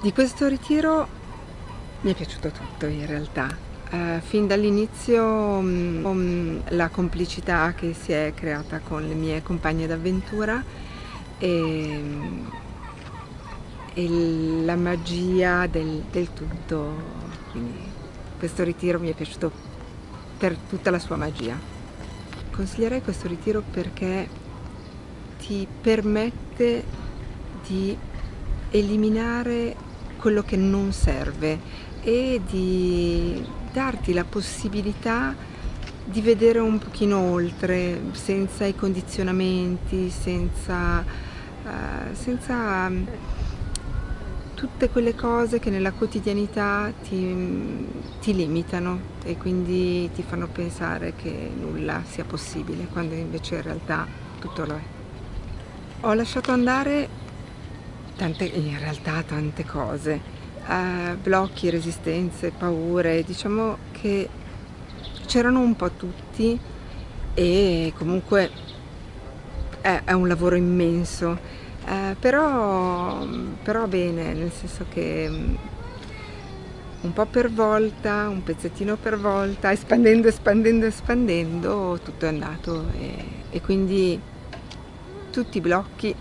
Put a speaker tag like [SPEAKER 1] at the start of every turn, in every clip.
[SPEAKER 1] Di questo ritiro mi è piaciuto tutto in realtà. Uh, fin dall'inizio um, la complicità che si è creata con le mie compagne d'avventura e, e, la magia del, del tutto. Quindi questo ritiro mi è piaciuto per tutta la sua magia. Consiglierei questo ritiro perché ti permette di eliminare quello che non serve e di darti la possibilità di vedere un pochino oltre, senza i condizionamenti, senza, uh, senza mm, tutte quelle cose che nella quotidianità ti, ti, limitano e quindi ti fanno pensare che nulla sia possibile, quando invece in realtà tutto lo è. Ho lasciato andare tante, in realtà tante cose, uh, blocchi, resistenze, paure, diciamo che c'erano un po' tutti e comunque è, è un lavoro immenso, uh, però, però bene, nel senso che mm, un po' per volta, un pezzettino per volta, espandendo, espandendo, espandendo, tutto è andato e, e quindi tutti i blocchi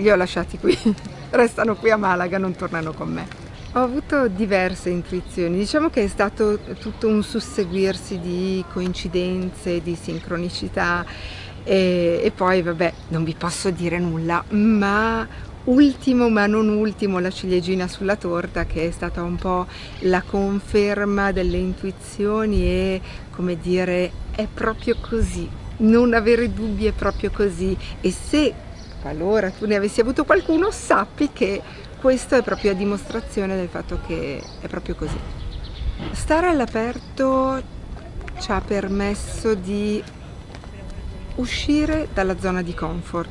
[SPEAKER 1] li ho lasciati qui. restano qui a Malaga, non tornano con me. Ho avuto diverse intuizioni, diciamo che è stato tutto un susseguirsi di coincidenze, di sincronicità e, e poi vabbè non vi posso dire nulla, ma ultimo ma non ultimo la ciliegina sulla torta che è stata un po' la conferma delle intuizioni e come dire è proprio così, non avere dubbi è proprio così e se qualora tu ne avessi avuto qualcuno, sappi che questo è proprio a dimostrazione del fatto che è proprio così. Stare all'aperto ci ha permesso di uscire dalla zona di comfort,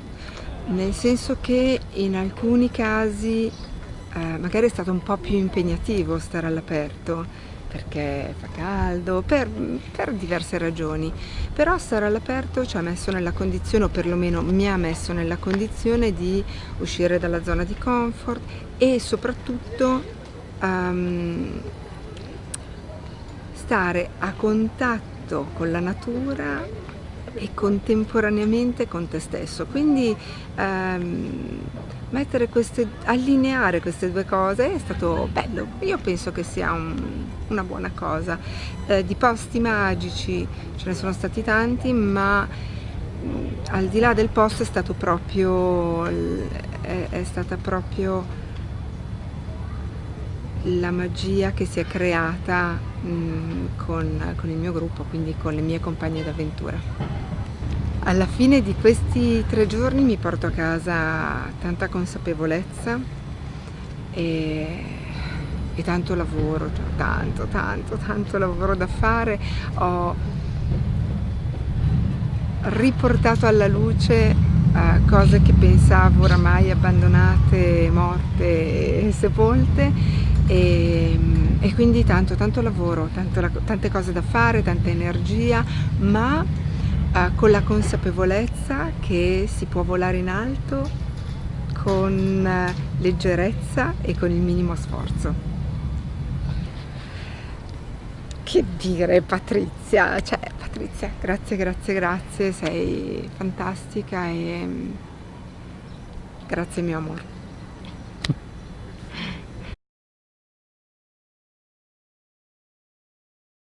[SPEAKER 1] nel senso che in alcuni casi eh, magari è stato un po' più impegnativo stare all'aperto, perché fa caldo, per, per, diverse ragioni, però stare all'aperto ci ha messo nella condizione, o perlomeno mi ha messo nella condizione di uscire dalla zona di comfort e soprattutto um, stare a contatto con la natura e contemporaneamente con te stesso. Quindi um, queste, allineare queste due cose è stato bello, io penso che sia un, una buona cosa. Eh, di posti magici ce ne sono stati tanti, ma mh, mm, al di là del posto è stato proprio, è, è stata proprio la magia che si è creata mh, mm, con, con il mio gruppo, quindi con le mie compagne d'avventura. Alla fine di questi tre giorni mi porto a casa tanta consapevolezza e, e tanto lavoro, cioè tanto, tanto, tanto lavoro da fare. Ho riportato alla luce uh, cose che pensavo oramai abbandonate, morte e sepolte e, e quindi tanto, tanto lavoro, tanto, tante cose da fare, tanta energia, ma eh, con la consapevolezza che si può volare in alto con eh, leggerezza e con il minimo sforzo. Che dire Patrizia, cioè Patrizia, grazie, grazie, grazie, sei fantastica e mm, grazie mio amore.